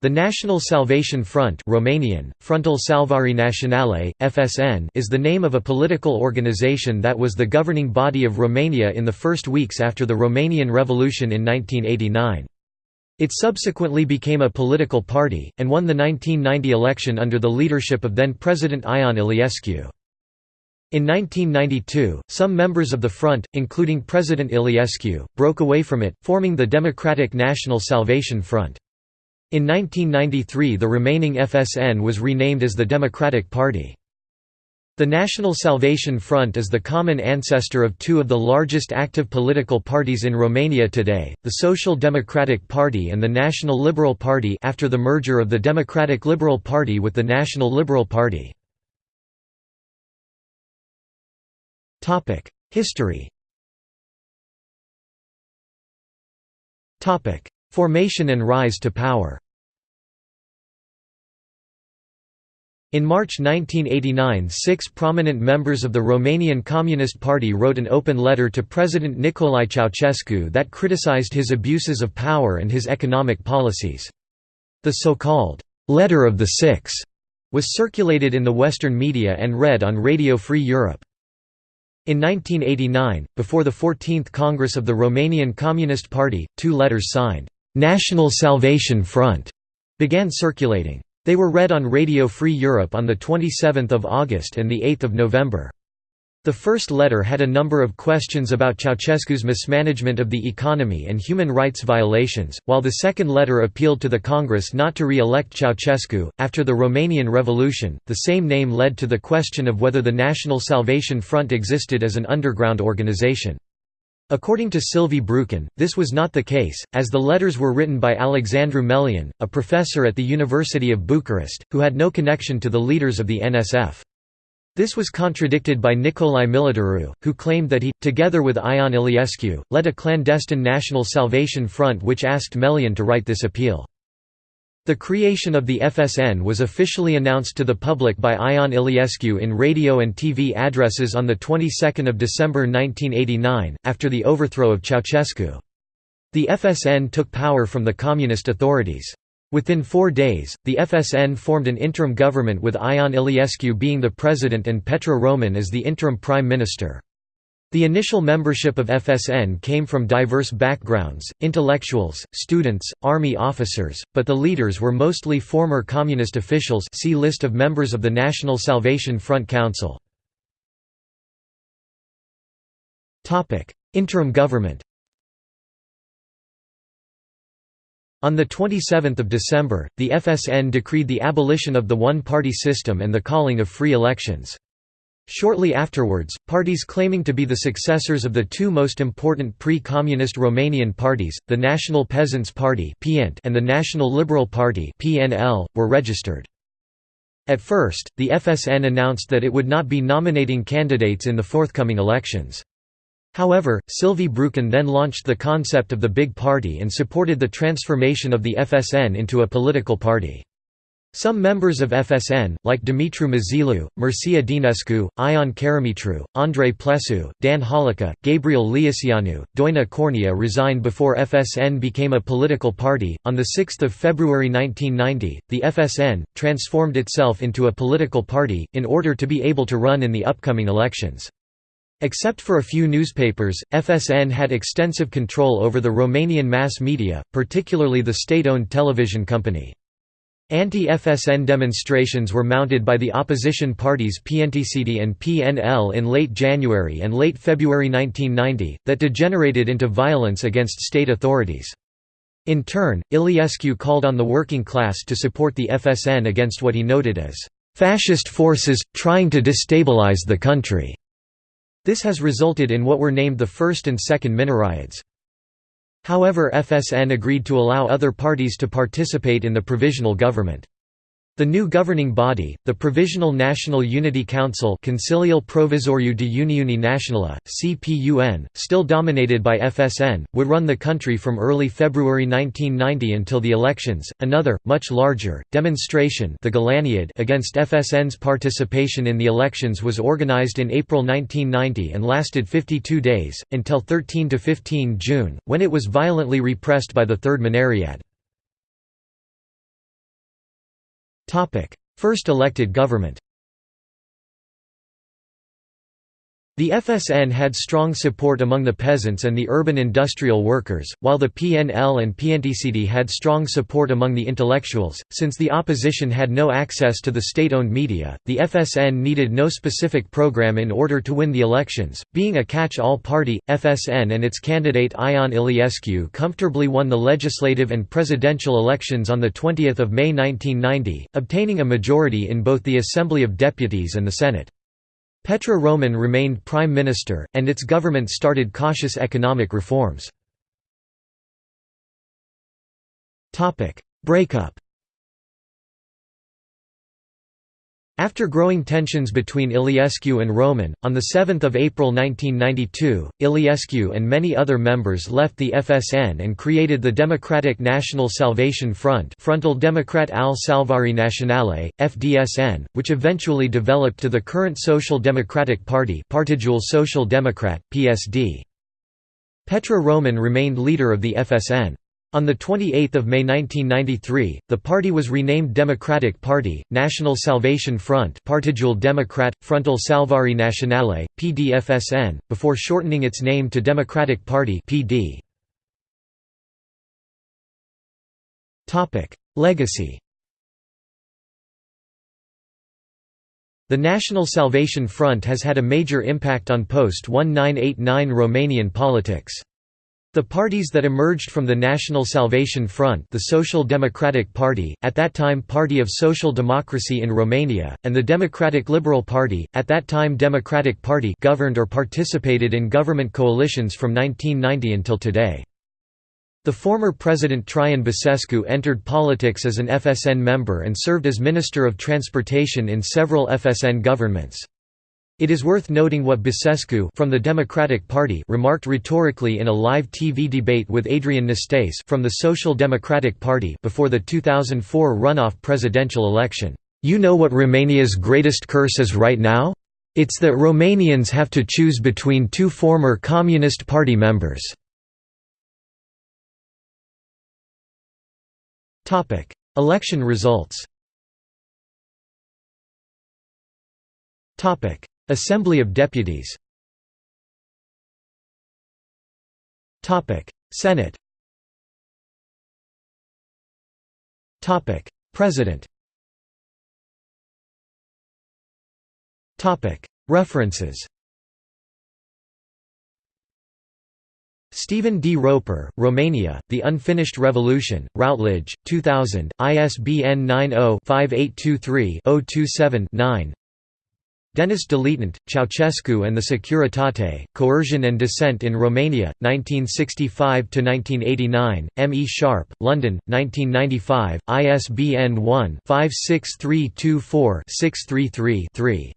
The National Salvation Front Romanian, Frontul Salvării Naționale, FSN is the name of a political organization that was the governing body of Romania in the first weeks after the Romanian Revolution in 1989. It subsequently became a political party, and won the 1990 election under the leadership of then-President Ion Iliescu. In 1992, some members of the front, including President Iliescu, broke away from it, forming the Democratic National Salvation Front. In 1993 the remaining FSN was renamed as the Democratic Party. The National Salvation Front is the common ancestor of two of the largest active political parties in Romania today, the Social Democratic Party and the National Liberal Party after the merger of the Democratic Liberal Party with the National Liberal Party. History Formation and rise to power In March 1989 six prominent members of the Romanian Communist Party wrote an open letter to President Nicolae Ceausescu that criticized his abuses of power and his economic policies. The so-called, "'Letter of the Six' was circulated in the Western media and read on Radio Free Europe. In 1989, before the 14th Congress of the Romanian Communist Party, two letters signed, "'National Salvation Front' began circulating. They were read on Radio Free Europe on 27 August and 8 November. The first letter had a number of questions about Ceausescu's mismanagement of the economy and human rights violations, while the second letter appealed to the Congress not to re-elect Ceausescu. After the Romanian Revolution, the same name led to the question of whether the National Salvation Front existed as an underground organization. According to Silviu Brucan, this was not the case, as the letters were written by Alexandru Melian, a professor at the University of Bucharest, who had no connection to the leaders of the NSF. This was contradicted by Nicolae Militaru, who claimed that he, together with Ion Iliescu, led a clandestine National Salvation Front which asked Melian to write this appeal. The creation of the FSN was officially announced to the public by Ion Iliescu in radio and TV addresses on the 22nd of December 1989, after the overthrow of Ceausescu. The FSN took power from the communist authorities. Within four days, the FSN formed an interim government with Ion Iliescu being the president and Petre Roman as the interim prime minister. The initial membership of FSN came from diverse backgrounds, intellectuals, students, army officers, but the leaders were mostly former communist officials see list of members of the National Salvation Front Council. Interim government On 27 December, the FSN decreed the abolition of the one-party system and the calling of free elections. Shortly afterwards, parties claiming to be the successors of the two most important pre-communist Romanian parties, the National Peasants' Party and the National Liberal Party were registered. At first, the FSN announced that it would not be nominating candidates in the forthcoming elections. However, Silviu Brucan then launched the concept of the Big Party and supported the transformation of the FSN into a political party. Some members of FSN, like Dumitru Mazilu, Mircea Dinescu, Ion Caramitru, Andrei Plesu, Dan Hăulică, Gabriel Liiceanu, Doina Cornea resigned before FSN became a political party. On 6 February 1990, the FSN transformed itself into a political party, in order to be able to run in the upcoming elections. Except for a few newspapers, FSN had extensive control over the Romanian mass media, particularly the state-owned television company. Anti-FSN demonstrations were mounted by the opposition parties PNTCD and PNL in late January and late February 1990, that degenerated into violence against state authorities. In turn, Iliescu called on the working class to support the FSN against what he noted as "...fascist forces, trying to destabilize the country." This has resulted in what were named the First and Second Mineriads. However FSN agreed to allow other parties to participate in the provisional government. The new governing body, the Provisional National Unity Council Consiliul Provizoriu de Uniune Națională, CPUN, still dominated by FSN, would run the country from early February 1990 until the elections. Another, much larger, demonstration the Golaniad against FSN's participation in the elections was organized in April 1990 and lasted 52 days, until 13–15 June, when it was violently repressed by the Third Mineriad. First elected government The FSN had strong support among the peasants and the urban industrial workers, while the PNL and PNTCD had strong support among the intellectuals. Since the opposition had no access to the state owned media, the FSN needed no specific program in order to win the elections. Being a catch all party, FSN and its candidate Ion Iliescu comfortably won the legislative and presidential elections on 20 May 1990, obtaining a majority in both the Assembly of Deputies and the Senate. Petre Roman remained prime minister, and its government started cautious economic reforms. Breakup After growing tensions between Iliescu and Roman, on 7 April 1992, Iliescu and many other members left the FSN and created the Democratic National Salvation Front Frontul Democrat al Salvare Naționale, FDSN, which eventually developed to the current Social Democratic Party Partidul Social Democrat, PSD. Petre Roman remained leader of the FSN. On 28 May 1993, the party was renamed Democratic Party, National Salvation Front Partidul Democrat, Frontul Salvare Naționale, PDFSN, before shortening its name to Democratic Party PD. Legacy The National Salvation Front has had a major impact on post-1989 Romanian politics. The parties that emerged from the National Salvation Front the Social Democratic Party, at that time Party of Social Democracy in Romania, and the Democratic Liberal Party, at that time Democratic Party governed or participated in government coalitions from 1990 until today. The former President Traian Băsescu entered politics as an FSN member and served as Minister of Transportation in several FSN governments. It is worth noting what Băsescu from the Democratic Party remarked rhetorically in a live TV debate with Adrian Năstase from the Social Democratic Party before the 2004 runoff presidential election. You know what Romania's greatest curse is right now? It's that Romanians have to choose between two former Communist Party members. Election results Assembly of Deputies. Senate. Topic. President. Topic. References. Stephen D. Roper, Romania, The Unfinished Revolution, Routledge, 2000, ISBN 90-5823-027-9 Denis Deletant, Ceausescu and the Securitate, Coercion and Dissent in Romania, 1965–1989, M. E. Sharpe, London, 1995, ISBN 1-56324-633-3.